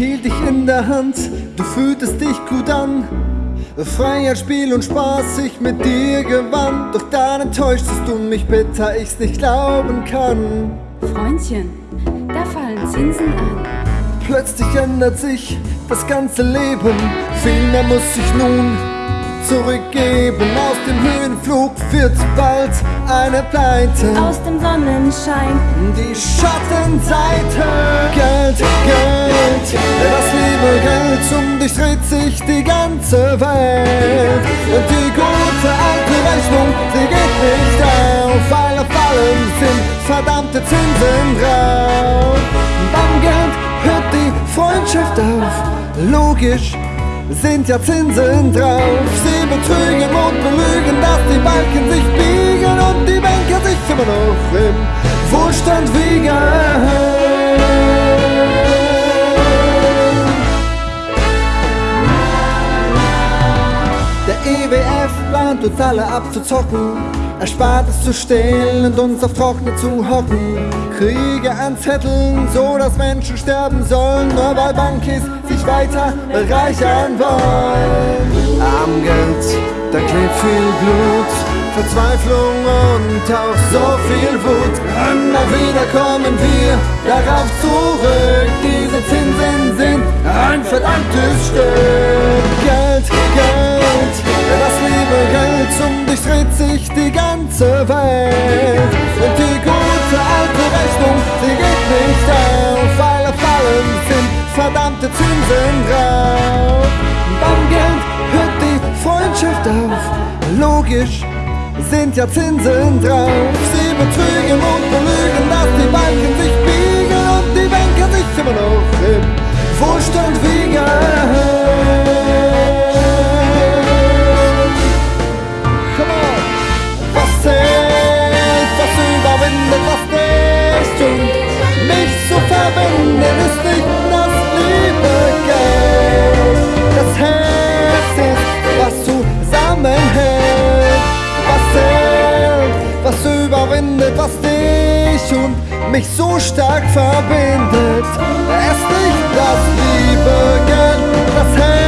Ich hielt dich in der Hand, du fühltest dich gut an. Freiheit, Spiel und Spaß ich mit dir gewann. Doch dann enttäuschtest du mich bitter, ich's nicht glauben kann. Freundchen, da fallen Zinsen an. Plötzlich ändert sich das ganze Leben. Viel mehr muss ich nun zurückgeben. Aus dem Höhenflug wird bald eine Pleite. Aus dem Sonnenschein die Schattenseite. Geld, Geld, das liebe Geld, um dich dreht sich die ganze Welt. Und die gute alte Rechnung, sie geht nicht auf, weil auf allem sind verdammte Zinsen drauf. Beim Geld hört die Freundschaft auf, logisch sind ja Zinsen drauf. Sie betrügen und belügen, dass die Balken sich biegen und die Banker sich immer noch im Wohlstand wiegen. Der EWF plant uns alle abzuzocken Erspartes zu stehlen und uns auf Trockene zu hocken. Kriege anzetteln, so dass Menschen sterben sollen, nur weil Bankis weiter bereichern wollen. Am Geld, da klebt viel Blut, Verzweiflung und auch so viel Wut. Immer wieder kommen wir darauf zurück, diese Zinsen sind ein verdammtes Stück. Geld, Geld, das liebe Geld, um dich dreht sich die ganze Welt. Verdammte Zinsen drauf. Beim Geld hört die Freundschaft auf, logisch sind ja Zinsen drauf. Sie betrügen und belügen, dass die Banken sich mich so stark verbindet. Es nicht das liebe das Herz